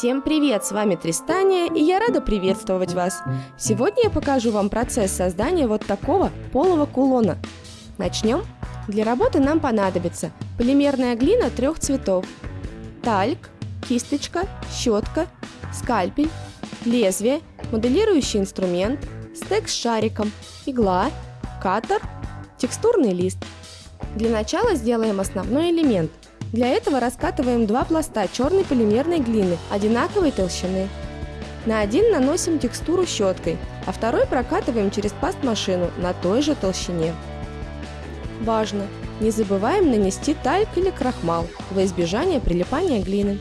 Всем привет! С вами Тристания, и я рада приветствовать вас. Сегодня я покажу вам процесс создания вот такого полого кулона. Начнем? Для работы нам понадобится полимерная глина трех цветов, тальк, кисточка, щетка, скальпель, лезвие, моделирующий инструмент, стек с шариком, игла, катер, текстурный лист. Для начала сделаем основной элемент – для этого раскатываем два пласта черной полимерной глины одинаковой толщины. На один наносим текстуру щеткой, а второй прокатываем через паст-машину на той же толщине. Важно! Не забываем нанести тальк или крахмал во избежание прилипания глины.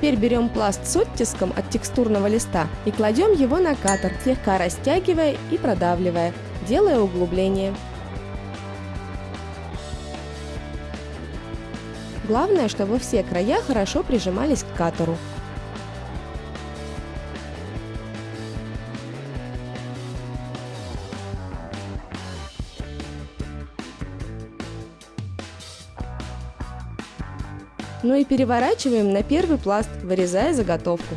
Теперь берем пласт с оттиском от текстурного листа и кладем его на катер, слегка растягивая и продавливая, делая углубление. Главное, чтобы все края хорошо прижимались к катеру. Ну и переворачиваем на первый пласт, вырезая заготовку.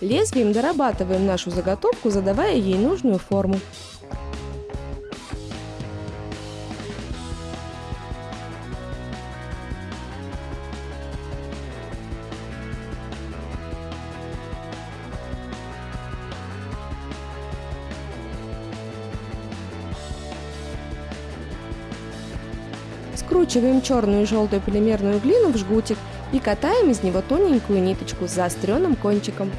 Лезвием дорабатываем нашу заготовку, задавая ей нужную форму. Скручиваем черную и желтую полимерную глину в жгутик и катаем из него тоненькую ниточку с заостренным кончиком.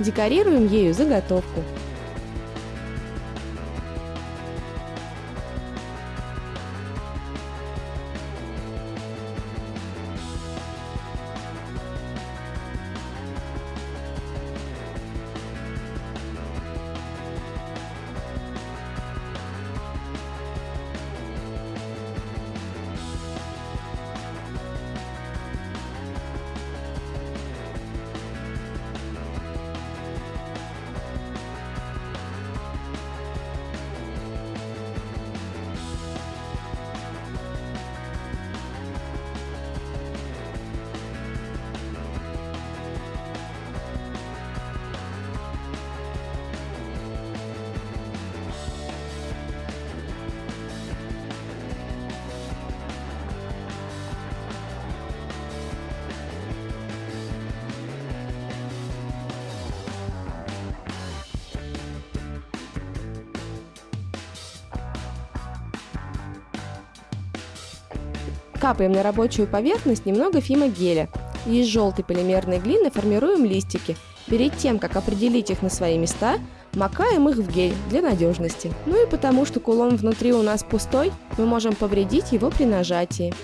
Декорируем ею заготовку. Капаем на рабочую поверхность немного фимогеля и из желтой полимерной глины формируем листики. Перед тем, как определить их на свои места, макаем их в гель для надежности. Ну и потому, что кулон внутри у нас пустой, мы можем повредить его при нажатии.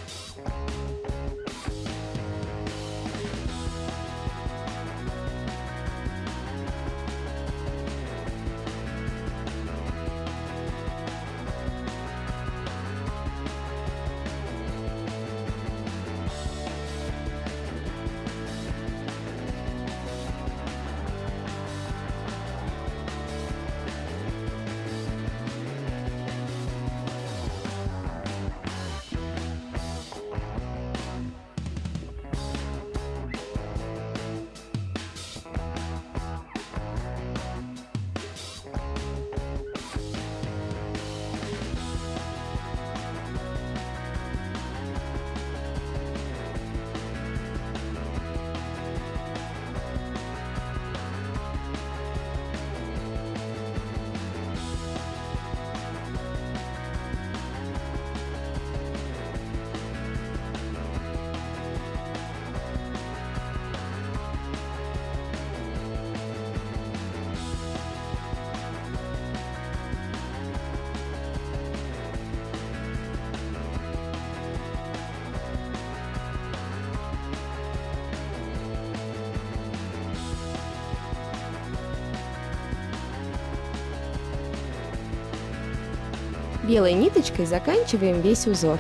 Белой ниточкой заканчиваем весь узор.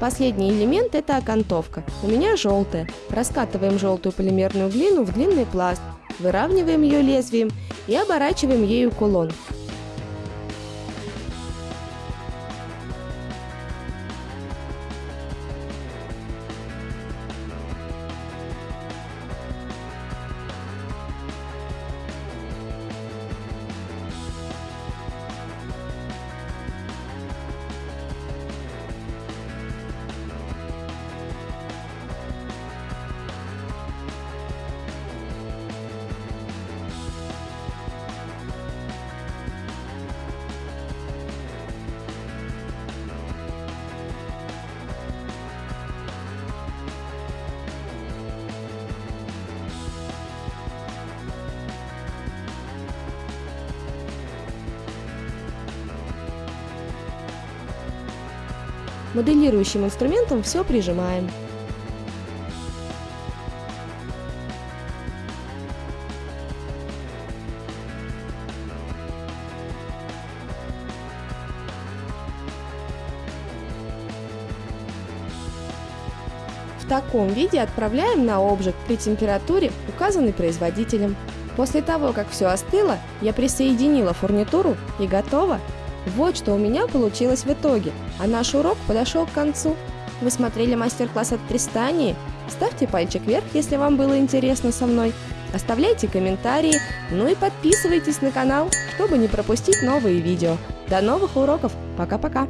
Последний элемент – это окантовка. У меня желтая. Раскатываем желтую полимерную глину в длинный пласт, выравниваем ее лезвием и оборачиваем ею кулон. Моделирующим инструментом все прижимаем. В таком виде отправляем на обжиг при температуре, указанной производителем. После того, как все остыло, я присоединила фурнитуру и готово. Вот что у меня получилось в итоге, а наш урок подошел к концу. Вы смотрели мастер-класс от Тристании? Ставьте пальчик вверх, если вам было интересно со мной. Оставляйте комментарии, ну и подписывайтесь на канал, чтобы не пропустить новые видео. До новых уроков. Пока-пока.